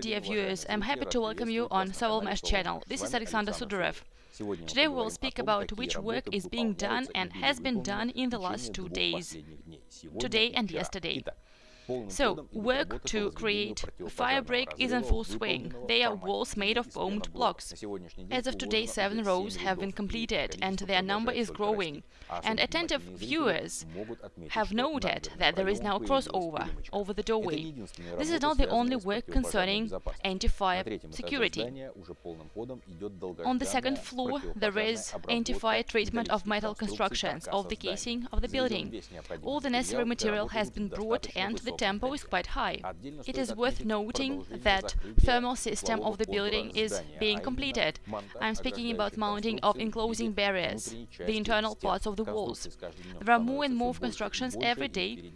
dear viewers, I'm happy to welcome you on Sovelmesh channel. This is Alexander Sudarev. Today we will speak about which work is being done and has been done in the last two days, today and yesterday. So, work to create fire break is in full swing. They are walls made of foamed blocks. As of today, seven rows have been completed, and their number is growing. And attentive viewers have noted that there is now a crossover over the doorway. This is not the only work concerning anti-fire security. On the second floor, there is anti-fire treatment of metal constructions of the casing of the building. All the necessary material has been brought and the tempo is quite high. It is worth noting that thermal system of the building is being completed. I'm speaking about mounting of enclosing barriers, the internal parts of the walls. There are more and more constructions every day,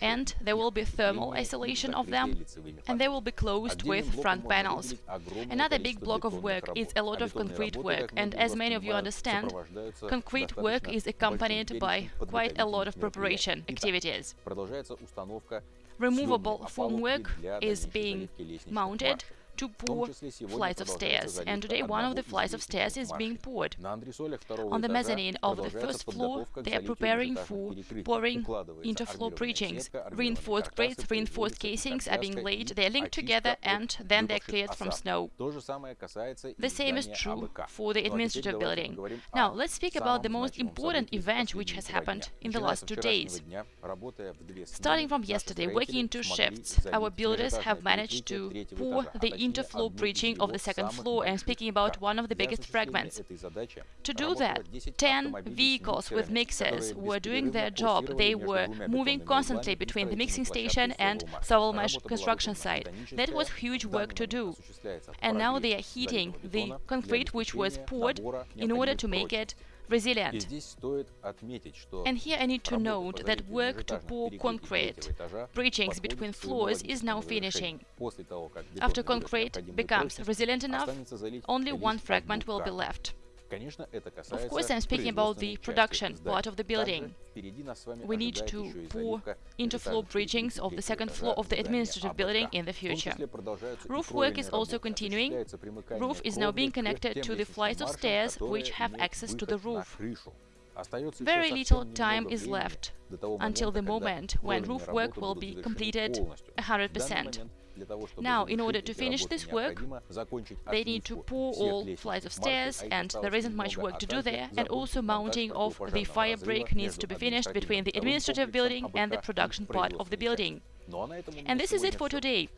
and there will be thermal isolation of them, and they will be closed with front panels. Another big block of work is a lot of concrete work, and as many of you understand, concrete work is accompanied by quite a lot of preparation activities. Removable formwork is being mounted to pour flights of stairs, and today one of the flights of stairs is being poured. On the mezzanine of the first floor, they are preparing for pouring interfloor breachings. Reinforced grates, reinforced casings are being laid, they are linked together, and then they are cleared from snow. The same is true for the administrative building. Now, let's speak about the most important event which has happened in the last two days. Starting from yesterday, working in two shifts, our builders have managed to pour the interfloor breaching of the second floor. I'm speaking about one of the biggest fragments. To do that, 10 vehicles with mixers were doing their job. They were moving constantly between the mixing station and Sovelmesh construction site. That was huge work to do. And now they are heating the concrete which was poured in order to make it resilient. And here I need to note that work to pour concrete breachings between floors is now finishing. After concrete becomes resilient enough, only one fragment will be left. Of course, I'm speaking about the production part of the building. We need to pour interfloor bridgings of the second floor of the administrative building in the future. Roof work is also continuing. Roof is now being connected to the flights of stairs which have access to the roof. Very little time is left until the moment when roof work will be completed 100%. Now, in order to finish this work, they need to pour all flights of stairs, and there isn't much work to do there, and also mounting of the fire break needs to be finished between the administrative building and the production part of the building. And this is it for today.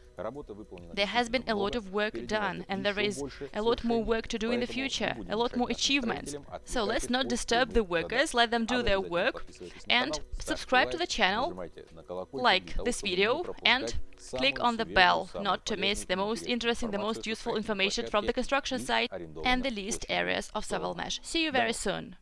There has been a lot of work done, and there is a lot more work to do in the future, a lot more achievements. So let's not disturb the workers, let them do their work, and subscribe to the channel, like this video, and click on the bell not to miss the most interesting, the most useful information from the construction site and the least areas of Sovelmesh. See you very soon!